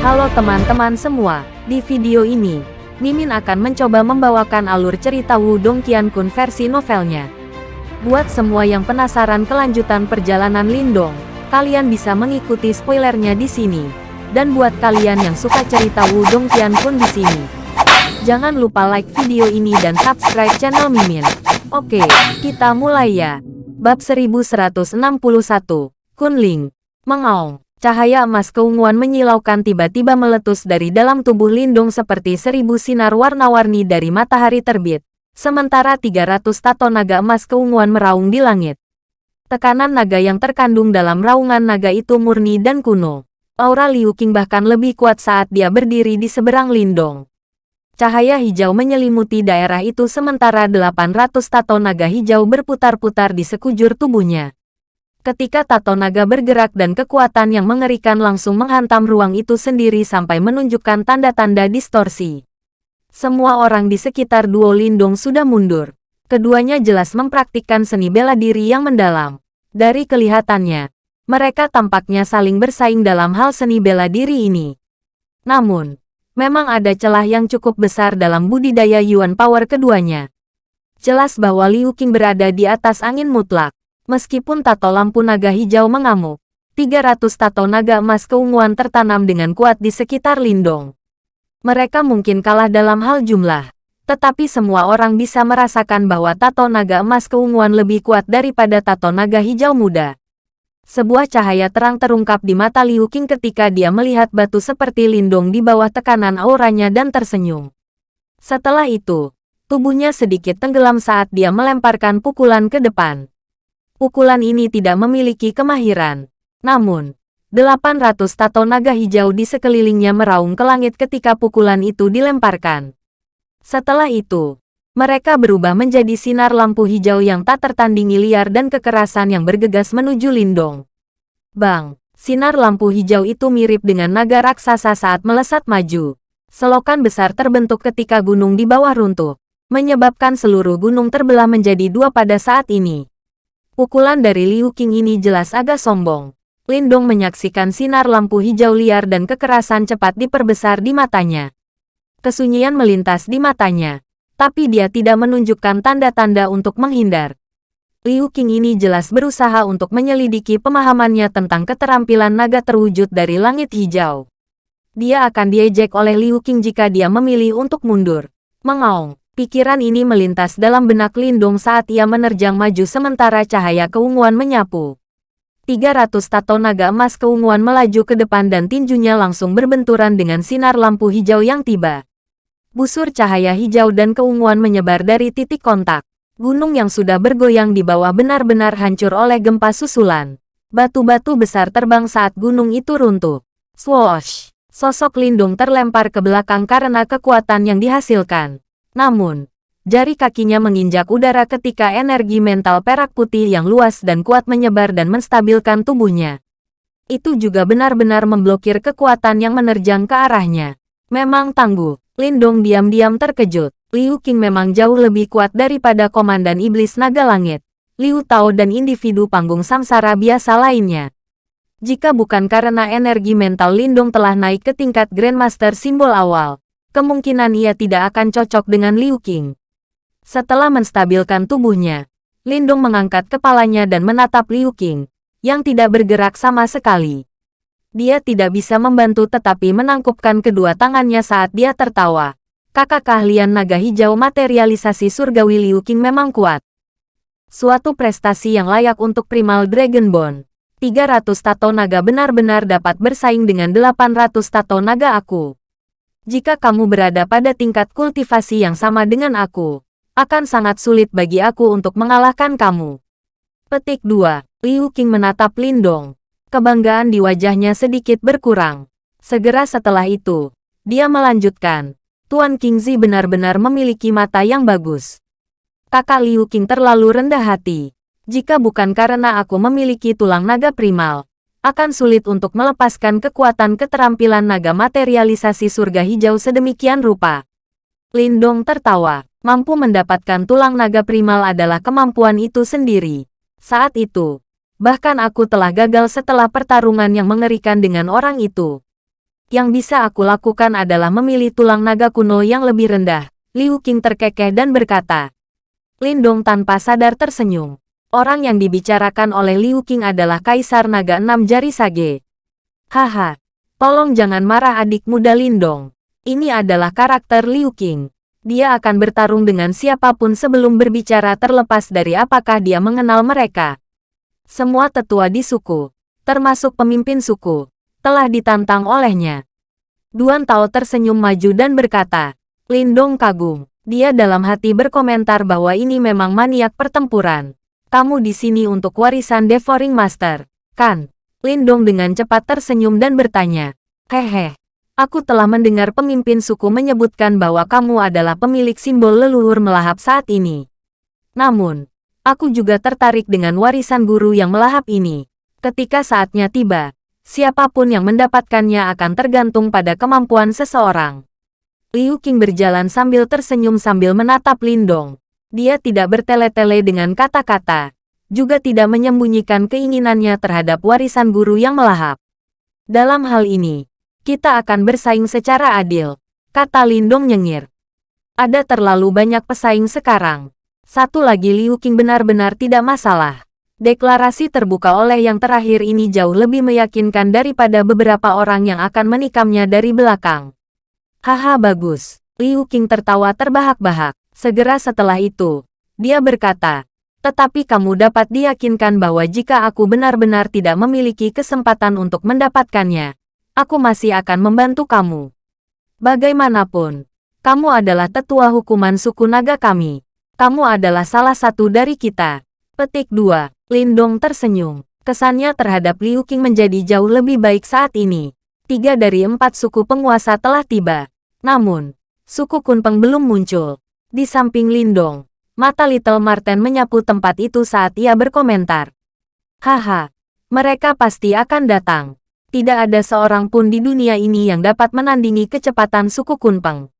Halo teman-teman semua, di video ini, Mimin akan mencoba membawakan alur cerita Wudong Qiankun versi novelnya. Buat semua yang penasaran kelanjutan perjalanan Lindong, kalian bisa mengikuti spoilernya di sini. Dan buat kalian yang suka cerita Wudong Qiankun di sini, jangan lupa like video ini dan subscribe channel Mimin. Oke, kita mulai ya. Bab 1161, Kunling, Mengaung. Cahaya emas keunguan menyilaukan tiba-tiba meletus dari dalam tubuh Lindung seperti seribu sinar warna-warni dari matahari terbit. Sementara 300 tato naga emas keunguan meraung di langit. Tekanan naga yang terkandung dalam raungan naga itu murni dan kuno. Aura Liu Qing bahkan lebih kuat saat dia berdiri di seberang Lindong. Cahaya hijau menyelimuti daerah itu sementara 800 tato naga hijau berputar-putar di sekujur tubuhnya. Ketika tato naga bergerak dan kekuatan yang mengerikan langsung menghantam ruang itu sendiri sampai menunjukkan tanda-tanda distorsi. Semua orang di sekitar Duo Lindung sudah mundur. Keduanya jelas mempraktikkan seni bela diri yang mendalam. Dari kelihatannya, mereka tampaknya saling bersaing dalam hal seni bela diri ini. Namun, memang ada celah yang cukup besar dalam budidaya Yuan Power keduanya. Jelas bahwa Liu Qing berada di atas angin mutlak. Meskipun tato lampu naga hijau mengamuk, 300 tato naga emas keunguan tertanam dengan kuat di sekitar Lindong. Mereka mungkin kalah dalam hal jumlah, tetapi semua orang bisa merasakan bahwa tato naga emas keunguan lebih kuat daripada tato naga hijau muda. Sebuah cahaya terang terungkap di mata Liu Qing ketika dia melihat batu seperti lindung di bawah tekanan auranya dan tersenyum. Setelah itu, tubuhnya sedikit tenggelam saat dia melemparkan pukulan ke depan. Pukulan ini tidak memiliki kemahiran. Namun, 800 tato naga hijau di sekelilingnya meraung ke langit ketika pukulan itu dilemparkan. Setelah itu, mereka berubah menjadi sinar lampu hijau yang tak tertandingi liar dan kekerasan yang bergegas menuju Lindong. Bang, sinar lampu hijau itu mirip dengan naga raksasa saat melesat maju. Selokan besar terbentuk ketika gunung di bawah runtuh, menyebabkan seluruh gunung terbelah menjadi dua pada saat ini. Pukulan dari Liu Qing ini jelas agak sombong. Lindong menyaksikan sinar lampu hijau liar dan kekerasan cepat diperbesar di matanya. Kesunyian melintas di matanya, tapi dia tidak menunjukkan tanda-tanda untuk menghindar. Liu Qing ini jelas berusaha untuk menyelidiki pemahamannya tentang keterampilan naga terwujud dari langit hijau. Dia akan diejek oleh Liu Qing jika dia memilih untuk mundur. Mengaung. Pikiran ini melintas dalam benak Lindung saat ia menerjang maju sementara cahaya keunguan menyapu. 300 tato naga emas keunguan melaju ke depan dan tinjunya langsung berbenturan dengan sinar lampu hijau yang tiba. Busur cahaya hijau dan keunguan menyebar dari titik kontak. Gunung yang sudah bergoyang di bawah benar-benar hancur oleh gempa susulan. Batu-batu besar terbang saat gunung itu runtuh. Swoosh! Sosok Lindung terlempar ke belakang karena kekuatan yang dihasilkan. Namun, jari kakinya menginjak udara ketika energi mental perak putih yang luas dan kuat menyebar dan menstabilkan tubuhnya. Itu juga benar-benar memblokir kekuatan yang menerjang ke arahnya. Memang tangguh, Lindong diam-diam terkejut. Liu Qing memang jauh lebih kuat daripada Komandan Iblis Naga Langit, Liu Tao dan individu panggung samsara biasa lainnya. Jika bukan karena energi mental Lindong telah naik ke tingkat Grandmaster simbol awal, kemungkinan ia tidak akan cocok dengan Liu Qing. Setelah menstabilkan tubuhnya, Lindung mengangkat kepalanya dan menatap Liu Qing, yang tidak bergerak sama sekali. Dia tidak bisa membantu tetapi menangkupkan kedua tangannya saat dia tertawa. Kakak keahlian naga hijau materialisasi surgawi Liu Qing memang kuat. Suatu prestasi yang layak untuk Primal Dragon Bone. 300 tato naga benar-benar dapat bersaing dengan 800 tato naga aku. Jika kamu berada pada tingkat kultivasi yang sama dengan aku, akan sangat sulit bagi aku untuk mengalahkan kamu. Petik 2. Liu Qing menatap Lindong. Kebanggaan di wajahnya sedikit berkurang. Segera setelah itu, dia melanjutkan. Tuan Qingzi benar-benar memiliki mata yang bagus. Kakak Liu Qing terlalu rendah hati. Jika bukan karena aku memiliki tulang naga primal, akan sulit untuk melepaskan kekuatan keterampilan naga materialisasi surga hijau sedemikian rupa. Lindong tertawa. Mampu mendapatkan tulang naga primal adalah kemampuan itu sendiri. Saat itu, bahkan aku telah gagal setelah pertarungan yang mengerikan dengan orang itu. Yang bisa aku lakukan adalah memilih tulang naga kuno yang lebih rendah. Liu Qing terkekeh dan berkata. Lindong tanpa sadar tersenyum. Orang yang dibicarakan oleh Liu Qing adalah Kaisar Naga Enam Jari Sage. Haha, tolong jangan marah adik muda Lindong. Ini adalah karakter Liu Qing. Dia akan bertarung dengan siapa pun sebelum berbicara terlepas dari apakah dia mengenal mereka. Semua tetua di suku, termasuk pemimpin suku, telah ditantang olehnya. Duan Tao tersenyum maju dan berkata, Lindong kagum. Dia dalam hati berkomentar bahwa ini memang maniak pertempuran. Kamu di sini untuk warisan Devouring Master, kan? Lindong dengan cepat tersenyum dan bertanya, Hehe, aku telah mendengar pemimpin suku menyebutkan bahwa kamu adalah pemilik simbol leluhur melahap saat ini. Namun, aku juga tertarik dengan warisan guru yang melahap ini. Ketika saatnya tiba, siapa pun yang mendapatkannya akan tergantung pada kemampuan seseorang. Liu Qing berjalan sambil tersenyum sambil menatap Lindong. Dia tidak bertele-tele dengan kata-kata, juga tidak menyembunyikan keinginannya terhadap warisan guru yang melahap. Dalam hal ini, kita akan bersaing secara adil, kata Lindong nyengir. Ada terlalu banyak pesaing sekarang. Satu lagi Liu Qing benar-benar tidak masalah. Deklarasi terbuka oleh yang terakhir ini jauh lebih meyakinkan daripada beberapa orang yang akan menikamnya dari belakang. Haha bagus. Liu Qing tertawa terbahak-bahak. Segera setelah itu, dia berkata, tetapi kamu dapat diyakinkan bahwa jika aku benar-benar tidak memiliki kesempatan untuk mendapatkannya, aku masih akan membantu kamu. Bagaimanapun, kamu adalah tetua hukuman suku naga kami. Kamu adalah salah satu dari kita. Petik 2. Lindong tersenyum. Kesannya terhadap Liu Qing menjadi jauh lebih baik saat ini tiga dari empat suku penguasa telah tiba. Namun, suku Kunpeng belum muncul. Di samping Lindong, mata Little Marten menyapu tempat itu saat ia berkomentar. Haha, mereka pasti akan datang. Tidak ada seorang pun di dunia ini yang dapat menandingi kecepatan suku Kunpeng.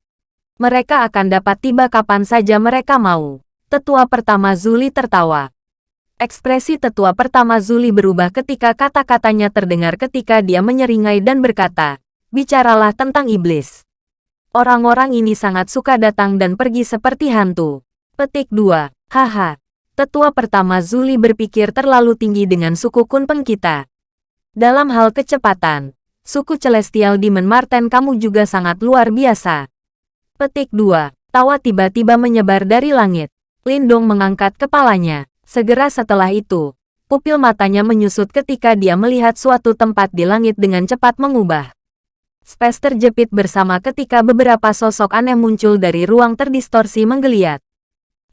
Mereka akan dapat tiba kapan saja mereka mau. Tetua pertama Zuli tertawa. Ekspresi tetua pertama Zuli berubah ketika kata-katanya terdengar ketika dia menyeringai dan berkata, Bicaralah tentang iblis. Orang-orang ini sangat suka datang dan pergi seperti hantu. Petik 2. Haha. Tetua pertama Zuli berpikir terlalu tinggi dengan suku Kunpeng kita. Dalam hal kecepatan, suku Celestial Demon Marten kamu juga sangat luar biasa. Petik 2. Tawa tiba-tiba menyebar dari langit. Lindong mengangkat kepalanya. Segera setelah itu, pupil matanya menyusut ketika dia melihat suatu tempat di langit dengan cepat mengubah. Space terjepit bersama ketika beberapa sosok aneh muncul dari ruang terdistorsi menggeliat.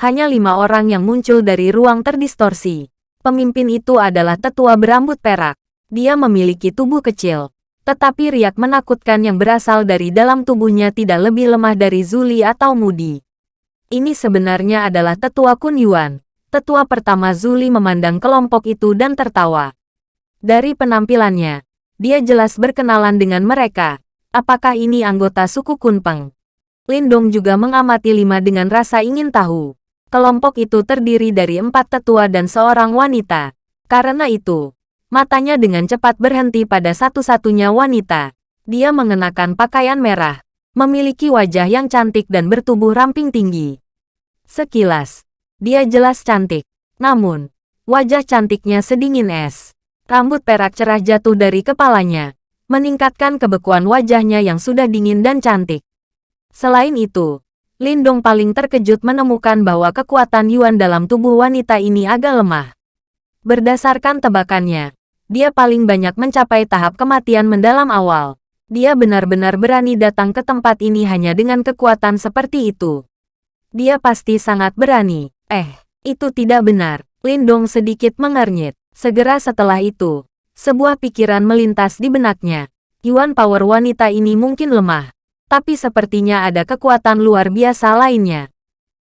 Hanya lima orang yang muncul dari ruang terdistorsi. Pemimpin itu adalah tetua berambut perak. Dia memiliki tubuh kecil, tetapi riak menakutkan yang berasal dari dalam tubuhnya tidak lebih lemah dari Zuli atau Mudi. Ini sebenarnya adalah tetua Kun Yuan, Tetua pertama Zuli memandang kelompok itu dan tertawa. Dari penampilannya, dia jelas berkenalan dengan mereka. Apakah ini anggota suku Kunpeng? Lindong juga mengamati lima dengan rasa ingin tahu. Kelompok itu terdiri dari empat tetua dan seorang wanita. Karena itu, matanya dengan cepat berhenti pada satu-satunya wanita. Dia mengenakan pakaian merah, memiliki wajah yang cantik dan bertubuh ramping tinggi. Sekilas, dia jelas cantik. Namun, wajah cantiknya sedingin es. Rambut perak cerah jatuh dari kepalanya, meningkatkan kebekuan wajahnya yang sudah dingin dan cantik. Selain itu, Lindong paling terkejut menemukan bahwa kekuatan Yuan dalam tubuh wanita ini agak lemah. Berdasarkan tebakannya, dia paling banyak mencapai tahap kematian mendalam awal. Dia benar-benar berani datang ke tempat ini hanya dengan kekuatan seperti itu. Dia pasti sangat berani. Eh, itu tidak benar. Lindong sedikit mengernyit. Segera setelah itu, sebuah pikiran melintas di benaknya. Yuan power wanita ini mungkin lemah, tapi sepertinya ada kekuatan luar biasa lainnya.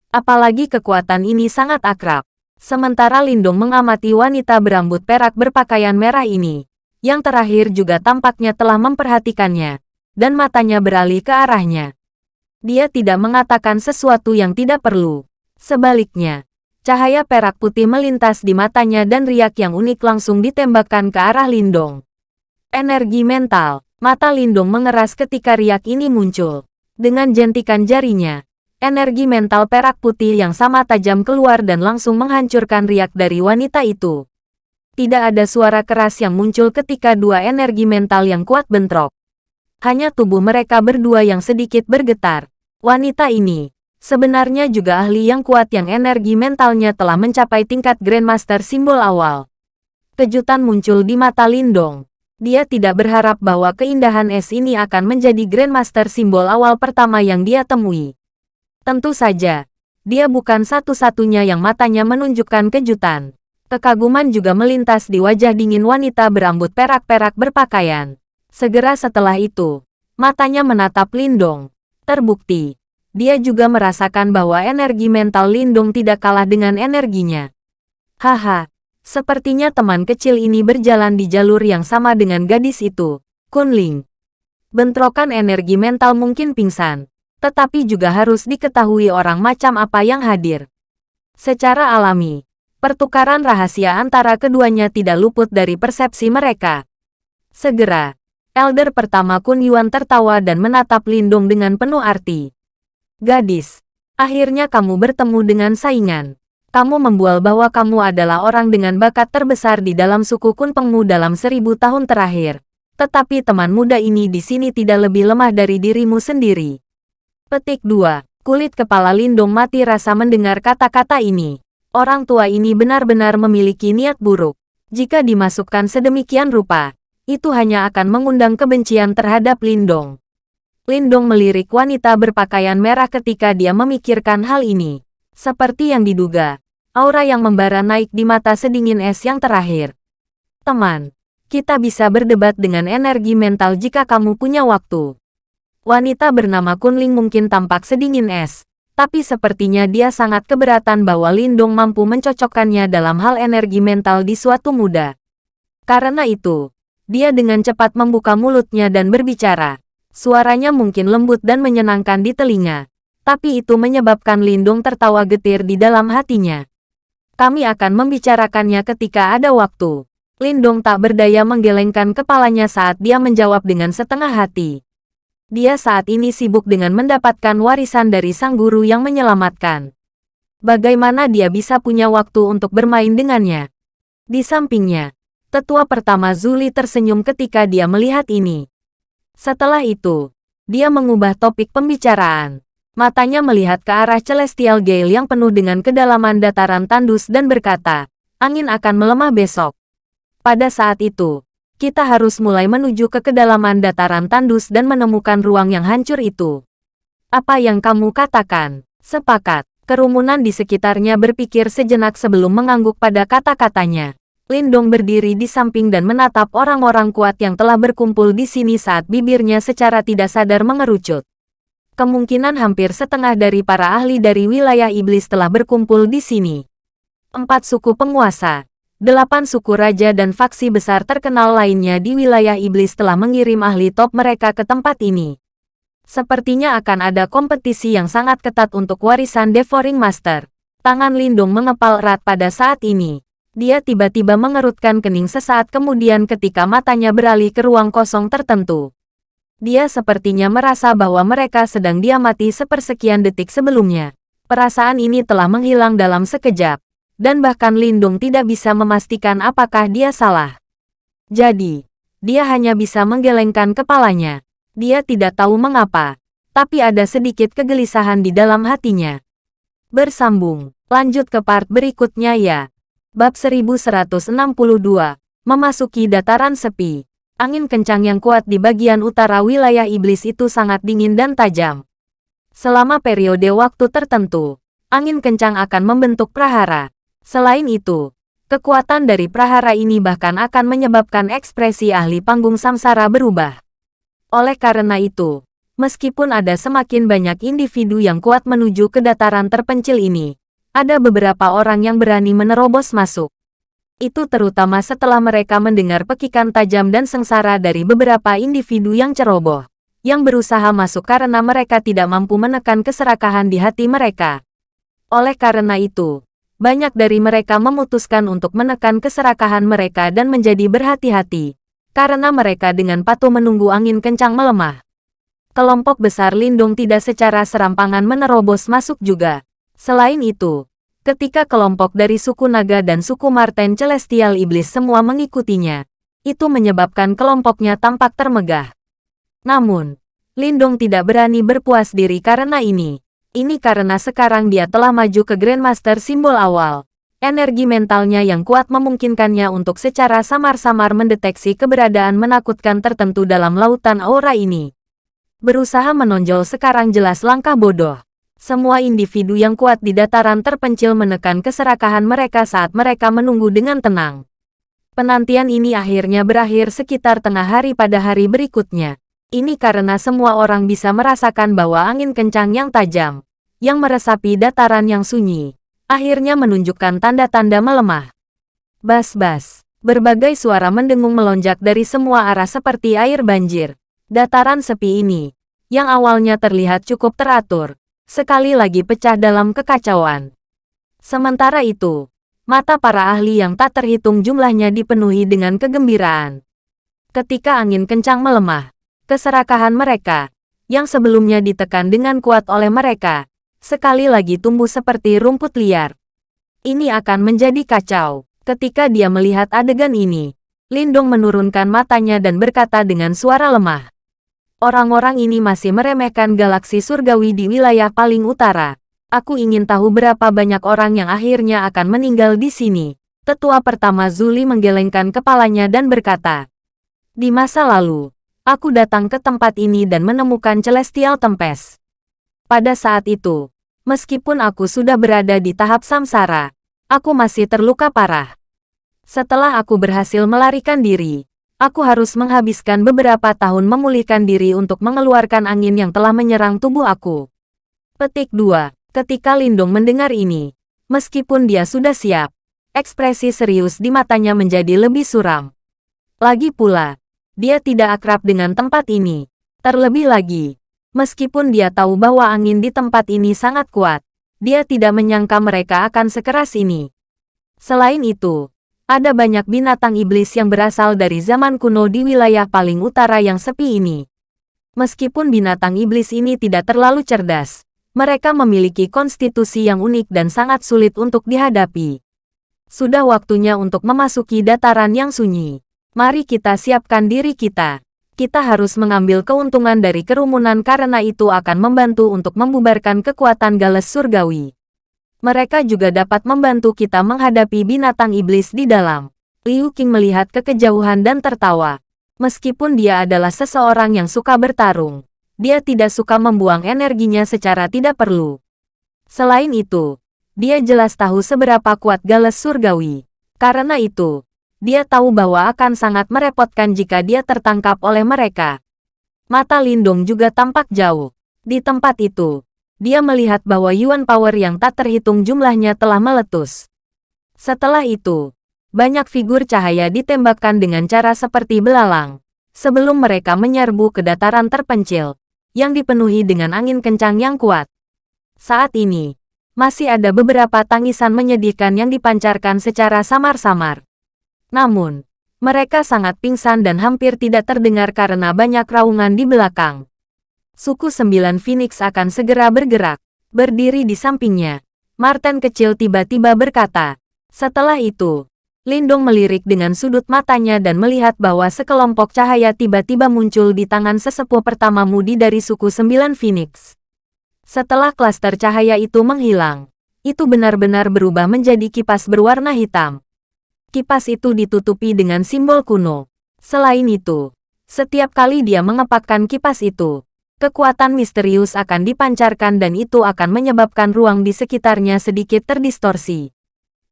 Apalagi kekuatan ini sangat akrab. Sementara Lindong mengamati wanita berambut perak berpakaian merah ini, yang terakhir juga tampaknya telah memperhatikannya, dan matanya beralih ke arahnya. Dia tidak mengatakan sesuatu yang tidak perlu. Sebaliknya, cahaya perak putih melintas di matanya dan riak yang unik langsung ditembakkan ke arah Lindong. Energi mental. Mata Lindong mengeras ketika riak ini muncul. Dengan jentikan jarinya, energi mental perak putih yang sama tajam keluar dan langsung menghancurkan riak dari wanita itu. Tidak ada suara keras yang muncul ketika dua energi mental yang kuat bentrok. Hanya tubuh mereka berdua yang sedikit bergetar. Wanita ini, sebenarnya juga ahli yang kuat yang energi mentalnya telah mencapai tingkat Grandmaster simbol awal. Kejutan muncul di mata Lindong. Dia tidak berharap bahwa keindahan es ini akan menjadi Grandmaster simbol awal pertama yang dia temui. Tentu saja, dia bukan satu-satunya yang matanya menunjukkan kejutan. Kekaguman juga melintas di wajah dingin wanita berambut perak-perak berpakaian. Segera setelah itu, matanya menatap Lindong. Terbukti, dia juga merasakan bahwa energi mental Lindong tidak kalah dengan energinya. Haha, Sepertinya teman kecil ini berjalan di jalur yang sama dengan gadis itu, Kunling. Bentrokan energi mental mungkin pingsan, tetapi juga harus diketahui orang macam apa yang hadir. Secara alami, pertukaran rahasia antara keduanya tidak luput dari persepsi mereka. Segera, Elder pertama Kun Yuan tertawa dan menatap Lindung dengan penuh arti. Gadis, akhirnya kamu bertemu dengan saingan kamu membual bahwa kamu adalah orang dengan bakat terbesar di dalam suku Kun Pengmu dalam seribu tahun terakhir. Tetapi teman muda ini di sini tidak lebih lemah dari dirimu sendiri. Petik 2. Kulit kepala Lindung mati rasa mendengar kata-kata ini. Orang tua ini benar-benar memiliki niat buruk. Jika dimasukkan sedemikian rupa, itu hanya akan mengundang kebencian terhadap Lindong. Lindong melirik wanita berpakaian merah ketika dia memikirkan hal ini. Seperti yang diduga, aura yang membara naik di mata sedingin es yang terakhir. Teman, kita bisa berdebat dengan energi mental jika kamu punya waktu. Wanita bernama Kunling mungkin tampak sedingin es, tapi sepertinya dia sangat keberatan bahwa Lindong mampu mencocokkannya dalam hal energi mental di suatu muda. Karena itu, dia dengan cepat membuka mulutnya dan berbicara. Suaranya mungkin lembut dan menyenangkan di telinga, tapi itu menyebabkan Lindung tertawa getir di dalam hatinya. Kami akan membicarakannya ketika ada waktu. Lindong tak berdaya menggelengkan kepalanya saat dia menjawab dengan setengah hati. Dia saat ini sibuk dengan mendapatkan warisan dari sang guru yang menyelamatkan. Bagaimana dia bisa punya waktu untuk bermain dengannya? Di sampingnya, tetua pertama Zuli tersenyum ketika dia melihat ini. Setelah itu, dia mengubah topik pembicaraan. Matanya melihat ke arah Celestial Gale yang penuh dengan kedalaman dataran tandus dan berkata, angin akan melemah besok. Pada saat itu, kita harus mulai menuju ke kedalaman dataran tandus dan menemukan ruang yang hancur itu. Apa yang kamu katakan? Sepakat. Kerumunan di sekitarnya berpikir sejenak sebelum mengangguk pada kata-katanya. Lindong berdiri di samping dan menatap orang-orang kuat yang telah berkumpul di sini saat bibirnya secara tidak sadar mengerucut. Kemungkinan hampir setengah dari para ahli dari wilayah iblis telah berkumpul di sini. Empat suku penguasa, delapan suku raja dan faksi besar terkenal lainnya di wilayah iblis telah mengirim ahli top mereka ke tempat ini. Sepertinya akan ada kompetisi yang sangat ketat untuk warisan Devouring Master. Tangan Lindung mengepal erat pada saat ini. Dia tiba-tiba mengerutkan kening sesaat kemudian ketika matanya beralih ke ruang kosong tertentu. Dia sepertinya merasa bahwa mereka sedang diamati sepersekian detik sebelumnya. Perasaan ini telah menghilang dalam sekejap, dan bahkan Lindung tidak bisa memastikan apakah dia salah. Jadi, dia hanya bisa menggelengkan kepalanya. Dia tidak tahu mengapa, tapi ada sedikit kegelisahan di dalam hatinya. Bersambung, lanjut ke part berikutnya ya. Bab 1162, Memasuki Dataran Sepi. Angin kencang yang kuat di bagian utara wilayah iblis itu sangat dingin dan tajam. Selama periode waktu tertentu, angin kencang akan membentuk prahara. Selain itu, kekuatan dari prahara ini bahkan akan menyebabkan ekspresi ahli panggung samsara berubah. Oleh karena itu, meskipun ada semakin banyak individu yang kuat menuju ke dataran terpencil ini, ada beberapa orang yang berani menerobos masuk itu terutama setelah mereka mendengar pekikan tajam dan sengsara dari beberapa individu yang ceroboh, yang berusaha masuk karena mereka tidak mampu menekan keserakahan di hati mereka. Oleh karena itu, banyak dari mereka memutuskan untuk menekan keserakahan mereka dan menjadi berhati-hati. karena mereka dengan patuh menunggu angin kencang melemah. Kelompok besar Lindung tidak secara serampangan menerobos masuk juga. Selain itu, ketika kelompok dari suku naga dan suku Marten Celestial Iblis semua mengikutinya, itu menyebabkan kelompoknya tampak termegah. Namun, Lindong tidak berani berpuas diri karena ini. Ini karena sekarang dia telah maju ke Grandmaster simbol awal. Energi mentalnya yang kuat memungkinkannya untuk secara samar-samar mendeteksi keberadaan menakutkan tertentu dalam lautan aura ini. Berusaha menonjol sekarang jelas langkah bodoh. Semua individu yang kuat di dataran terpencil menekan keserakahan mereka saat mereka menunggu dengan tenang. Penantian ini akhirnya berakhir sekitar tengah hari pada hari berikutnya. Ini karena semua orang bisa merasakan bahwa angin kencang yang tajam, yang meresapi dataran yang sunyi, akhirnya menunjukkan tanda-tanda melemah. Bas-bas, berbagai suara mendengung melonjak dari semua arah seperti air banjir. Dataran sepi ini, yang awalnya terlihat cukup teratur, sekali lagi pecah dalam kekacauan. Sementara itu, mata para ahli yang tak terhitung jumlahnya dipenuhi dengan kegembiraan. Ketika angin kencang melemah, keserakahan mereka, yang sebelumnya ditekan dengan kuat oleh mereka, sekali lagi tumbuh seperti rumput liar. Ini akan menjadi kacau. Ketika dia melihat adegan ini, Lindong menurunkan matanya dan berkata dengan suara lemah. Orang-orang ini masih meremehkan galaksi surgawi di wilayah paling utara. Aku ingin tahu berapa banyak orang yang akhirnya akan meninggal di sini. Tetua pertama Zuli menggelengkan kepalanya dan berkata, Di masa lalu, aku datang ke tempat ini dan menemukan Celestial Tempest. Pada saat itu, Meskipun aku sudah berada di tahap samsara, aku masih terluka parah. Setelah aku berhasil melarikan diri, aku harus menghabiskan beberapa tahun memulihkan diri untuk mengeluarkan angin yang telah menyerang tubuh aku. Petik 2. Ketika Lindung mendengar ini, meskipun dia sudah siap, ekspresi serius di matanya menjadi lebih suram. Lagi pula, dia tidak akrab dengan tempat ini. Terlebih lagi, Meskipun dia tahu bahwa angin di tempat ini sangat kuat, dia tidak menyangka mereka akan sekeras ini. Selain itu, ada banyak binatang iblis yang berasal dari zaman kuno di wilayah paling utara yang sepi ini. Meskipun binatang iblis ini tidak terlalu cerdas, mereka memiliki konstitusi yang unik dan sangat sulit untuk dihadapi. Sudah waktunya untuk memasuki dataran yang sunyi. Mari kita siapkan diri kita kita harus mengambil keuntungan dari kerumunan karena itu akan membantu untuk membubarkan kekuatan Gales Surgawi. Mereka juga dapat membantu kita menghadapi binatang iblis di dalam. Liu Qing melihat ke kejauhan dan tertawa. Meskipun dia adalah seseorang yang suka bertarung, dia tidak suka membuang energinya secara tidak perlu. Selain itu, dia jelas tahu seberapa kuat Gales Surgawi. Karena itu, dia tahu bahwa akan sangat merepotkan jika dia tertangkap oleh mereka. Mata Lindung juga tampak jauh. Di tempat itu, dia melihat bahwa Yuan Power yang tak terhitung jumlahnya telah meletus. Setelah itu, banyak figur cahaya ditembakkan dengan cara seperti belalang, sebelum mereka menyerbu ke dataran terpencil, yang dipenuhi dengan angin kencang yang kuat. Saat ini, masih ada beberapa tangisan menyedihkan yang dipancarkan secara samar-samar. Namun, mereka sangat pingsan dan hampir tidak terdengar karena banyak raungan di belakang. Suku Sembilan Phoenix akan segera bergerak. Berdiri di sampingnya, Martin kecil tiba-tiba berkata. Setelah itu, Lindong melirik dengan sudut matanya dan melihat bahwa sekelompok cahaya tiba-tiba muncul di tangan sesepuh pertama mudi dari suku Sembilan Phoenix. Setelah klaster cahaya itu menghilang, itu benar-benar berubah menjadi kipas berwarna hitam kipas itu ditutupi dengan simbol kuno. Selain itu, setiap kali dia mengepakkan kipas itu, kekuatan misterius akan dipancarkan dan itu akan menyebabkan ruang di sekitarnya sedikit terdistorsi.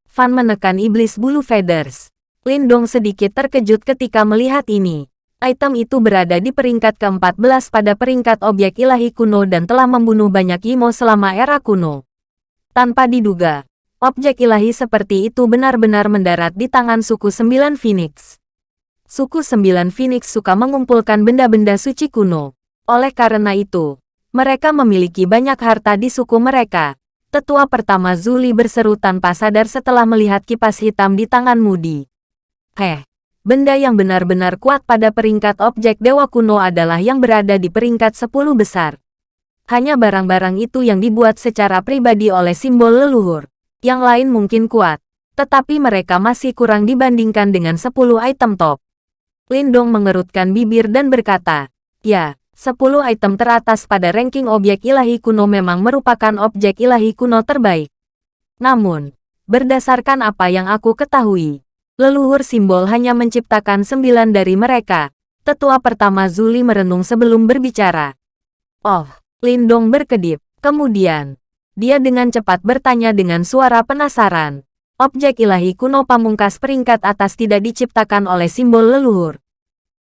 Fan menekan iblis bulu feathers. Lindong sedikit terkejut ketika melihat ini. Item itu berada di peringkat ke-14 pada peringkat objek ilahi kuno dan telah membunuh banyak Imo selama era kuno. Tanpa diduga, objek ilahi seperti itu benar-benar mendarat di tangan suku Sembilan Phoenix. Suku Sembilan Phoenix suka mengumpulkan benda-benda suci kuno. Oleh karena itu, mereka memiliki banyak harta di suku mereka. Tetua pertama Zuli berseru tanpa sadar setelah melihat kipas hitam di tangan Moody. Heh, benda yang benar-benar kuat pada peringkat objek dewa kuno adalah yang berada di peringkat 10 besar. Hanya barang-barang itu yang dibuat secara pribadi oleh simbol leluhur. Yang lain mungkin kuat, tetapi mereka masih kurang dibandingkan dengan 10 item top. Lindong mengerutkan bibir dan berkata, Ya, 10 item teratas pada ranking objek ilahi kuno memang merupakan objek ilahi kuno terbaik. Namun, berdasarkan apa yang aku ketahui, leluhur simbol hanya menciptakan sembilan dari mereka. Tetua pertama Zuli merenung sebelum berbicara. Oh, Lindong berkedip. Kemudian, dia dengan cepat bertanya dengan suara penasaran. Objek ilahi kuno pamungkas peringkat atas tidak diciptakan oleh simbol leluhur.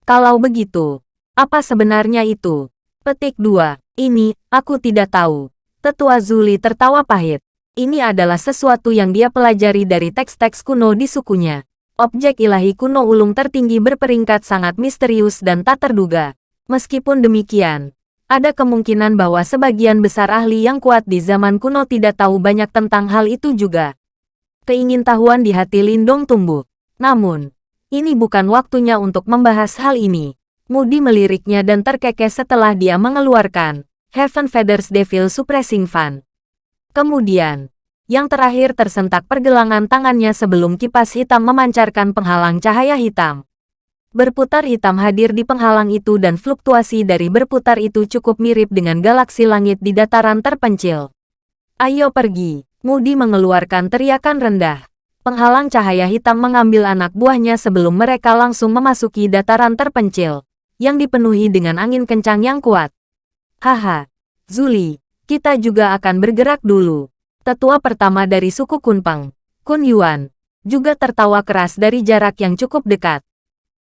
Kalau begitu, apa sebenarnya itu? Petik 2. Ini, aku tidak tahu. Tetua Zuli tertawa pahit. Ini adalah sesuatu yang dia pelajari dari teks-teks kuno di sukunya. Objek ilahi kuno ulung tertinggi berperingkat sangat misterius dan tak terduga. Meskipun demikian, ada kemungkinan bahwa sebagian besar ahli yang kuat di zaman kuno tidak tahu banyak tentang hal itu juga. Keingintahuan di hati Lindong tumbuh. Namun, ini bukan waktunya untuk membahas hal ini. Moody meliriknya dan terkekeh setelah dia mengeluarkan Heaven Feathers Devil Suppressing Fan. Kemudian, yang terakhir tersentak pergelangan tangannya sebelum kipas hitam memancarkan penghalang cahaya hitam. Berputar hitam hadir di penghalang itu dan fluktuasi dari berputar itu cukup mirip dengan galaksi langit di dataran terpencil. Ayo pergi, Moody mengeluarkan teriakan rendah. Penghalang cahaya hitam mengambil anak buahnya sebelum mereka langsung memasuki dataran terpencil, yang dipenuhi dengan angin kencang yang kuat. Haha, Zuli, kita juga akan bergerak dulu. Tetua pertama dari suku Kunpang, Kun Yuan, juga tertawa keras dari jarak yang cukup dekat.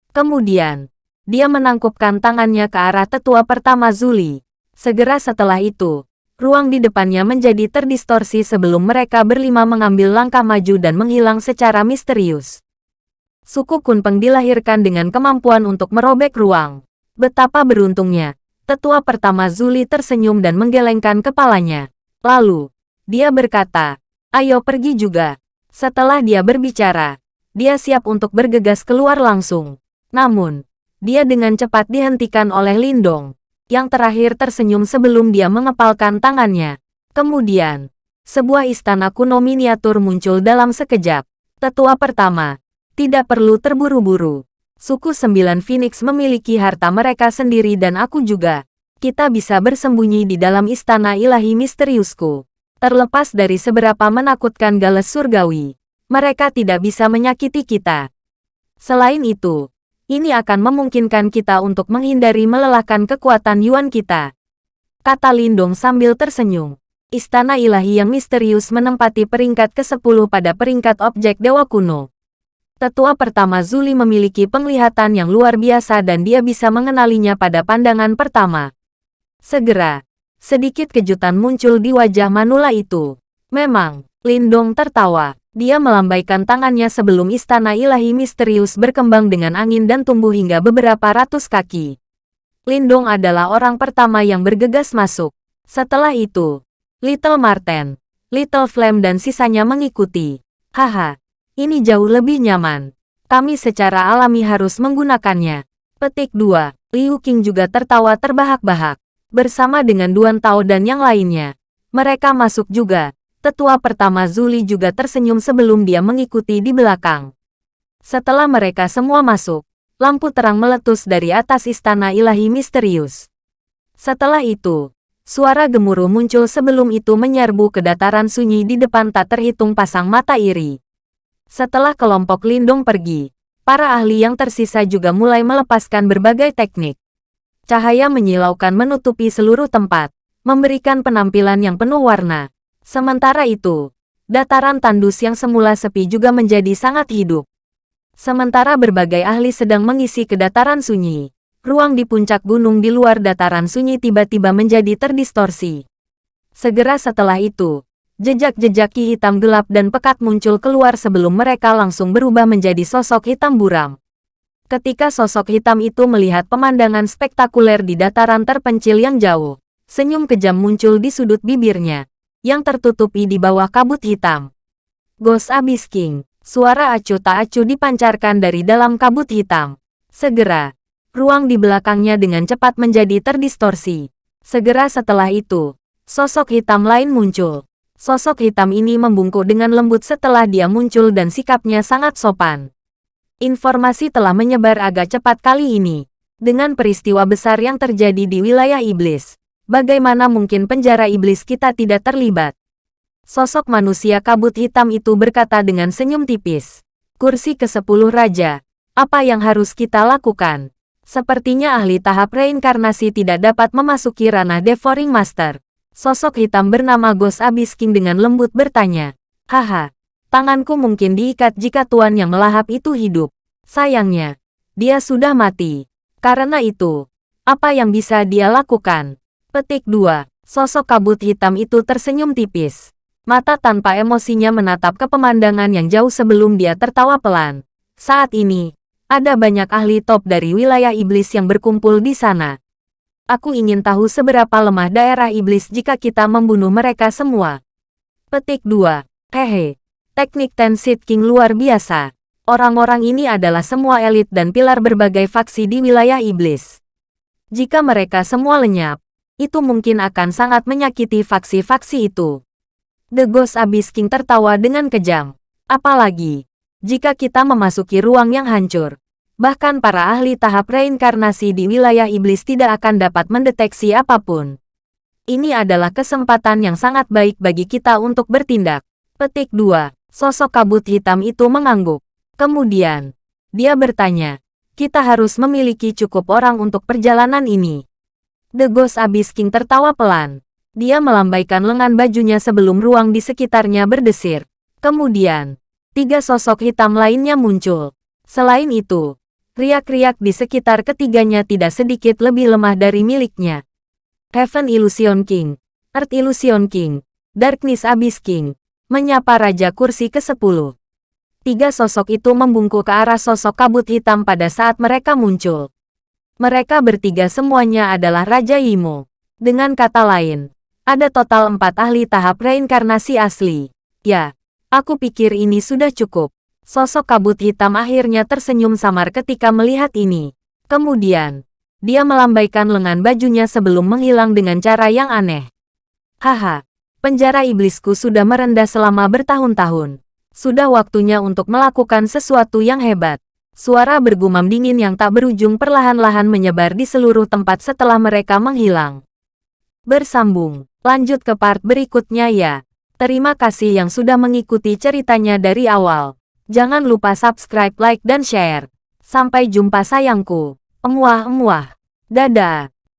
Kemudian, dia menangkupkan tangannya ke arah tetua pertama Zuli. Segera setelah itu, ruang di depannya menjadi terdistorsi sebelum mereka berlima mengambil langkah maju dan menghilang secara misterius. Suku Kunpeng dilahirkan dengan kemampuan untuk merobek ruang. Betapa beruntungnya, Tetua pertama Zuli tersenyum dan menggelengkan kepalanya. Lalu, dia berkata, ayo pergi juga. Setelah dia berbicara, dia siap untuk bergegas keluar langsung. Namun, dia dengan cepat dihentikan oleh Lindong. Yang terakhir tersenyum sebelum dia mengepalkan tangannya. Kemudian, sebuah istana kuno miniatur muncul dalam sekejap. Tetua pertama, tidak perlu terburu-buru. Suku Sembilan Phoenix memiliki harta mereka sendiri dan aku juga. Kita bisa bersembunyi di dalam istana ilahi misteriusku. Terlepas dari seberapa menakutkan Gales Surgawi, mereka tidak bisa menyakiti kita. Selain itu, ini akan memungkinkan kita untuk menghindari melelahkan kekuatan Yuan kita. Kata Lindong sambil tersenyum. Istana ilahi yang misterius menempati peringkat ke-10 pada peringkat objek dewa kuno. Tetua pertama Zuli memiliki penglihatan yang luar biasa dan dia bisa mengenalinya pada pandangan pertama. Segera, sedikit kejutan muncul di wajah Manula itu. Memang, Lindong tertawa. Dia melambaikan tangannya sebelum istana ilahi misterius berkembang dengan angin dan tumbuh hingga beberapa ratus kaki. Lindong adalah orang pertama yang bergegas masuk. Setelah itu, Little Marten, Little Flame dan sisanya mengikuti. Haha, ini jauh lebih nyaman. Kami secara alami harus menggunakannya. Petik 2. Liu Qing juga tertawa terbahak-bahak. Bersama dengan Duan Tao dan yang lainnya. Mereka masuk juga. Tetua pertama Zuli juga tersenyum sebelum dia mengikuti di belakang. Setelah mereka semua masuk, lampu terang meletus dari atas istana ilahi misterius. Setelah itu, suara gemuruh muncul sebelum itu menyerbu ke dataran sunyi di depan tak terhitung pasang mata iri. Setelah kelompok Lindung pergi, para ahli yang tersisa juga mulai melepaskan berbagai teknik. Cahaya menyilaukan menutupi seluruh tempat, memberikan penampilan yang penuh warna. Sementara itu, dataran tandus yang semula sepi juga menjadi sangat hidup. Sementara berbagai ahli sedang mengisi ke dataran sunyi, ruang di puncak gunung di luar dataran sunyi tiba-tiba menjadi terdistorsi. Segera setelah itu, Jejak-jejak ki hitam gelap dan pekat muncul keluar sebelum mereka langsung berubah menjadi sosok hitam buram. Ketika sosok hitam itu melihat pemandangan spektakuler di dataran terpencil yang jauh, senyum kejam muncul di sudut bibirnya, yang tertutupi di bawah kabut hitam. Ghost Abyss King, Suara acuh tak acuh dipancarkan dari dalam kabut hitam. Segera, ruang di belakangnya dengan cepat menjadi terdistorsi. Segera setelah itu, sosok hitam lain muncul. Sosok hitam ini membungkuk dengan lembut setelah dia muncul dan sikapnya sangat sopan. Informasi telah menyebar agak cepat kali ini. Dengan peristiwa besar yang terjadi di wilayah iblis, bagaimana mungkin penjara iblis kita tidak terlibat? Sosok manusia kabut hitam itu berkata dengan senyum tipis. Kursi ke-10 Raja, apa yang harus kita lakukan? Sepertinya ahli tahap reinkarnasi tidak dapat memasuki ranah Devouring Master. Sosok hitam bernama Ghost Abyss King dengan lembut bertanya. Haha, tanganku mungkin diikat jika tuan yang melahap itu hidup. Sayangnya, dia sudah mati. Karena itu, apa yang bisa dia lakukan? Petik 2. Sosok kabut hitam itu tersenyum tipis. Mata tanpa emosinya menatap ke pemandangan yang jauh sebelum dia tertawa pelan. Saat ini, ada banyak ahli top dari wilayah iblis yang berkumpul di sana. Aku ingin tahu seberapa lemah daerah iblis jika kita membunuh mereka semua. Petik 2. Hehe. Teknik Ten Seed King luar biasa. Orang-orang ini adalah semua elit dan pilar berbagai faksi di wilayah iblis. Jika mereka semua lenyap, itu mungkin akan sangat menyakiti faksi-faksi itu. The Ghost Abyss King tertawa dengan kejam. Apalagi, jika kita memasuki ruang yang hancur, bahkan para ahli tahap reinkarnasi di wilayah iblis tidak akan dapat mendeteksi apa pun. Ini adalah kesempatan yang sangat baik bagi kita untuk bertindak. Petik 2. Sosok kabut hitam itu mengangguk. Kemudian, dia bertanya, kita harus memiliki cukup orang untuk perjalanan ini. The Ghost Abyss King tertawa pelan. Dia melambaikan lengan bajunya sebelum ruang di sekitarnya berdesir. Kemudian, tiga sosok hitam lainnya muncul. Selain itu, riak-riak di sekitar ketiganya tidak sedikit lebih lemah dari miliknya. Heaven Illusion King, Earth Illusion King, Darkness Abyss King, menyapa Raja Kursi ke-10. Tiga sosok itu membungkuk ke arah sosok kabut hitam pada saat mereka muncul. Mereka bertiga semuanya adalah Raja Imo. Dengan kata lain, ada total empat ahli tahap reinkarnasi asli. Ya, aku pikir ini sudah cukup. Sosok kabut hitam akhirnya tersenyum samar ketika melihat ini. Kemudian, dia melambaikan lengan bajunya sebelum menghilang dengan cara yang aneh. Haha, penjara iblisku sudah merendah selama bertahun-tahun. Sudah waktunya untuk melakukan sesuatu yang hebat. Suara bergumam dingin yang tak berujung perlahan-lahan menyebar di seluruh tempat setelah mereka menghilang. Bersambung Lanjut ke part berikutnya ya. Terima kasih yang sudah mengikuti ceritanya dari awal. Jangan lupa subscribe, like, dan share. Sampai jumpa sayangku. Emuah-emuah. Dadah.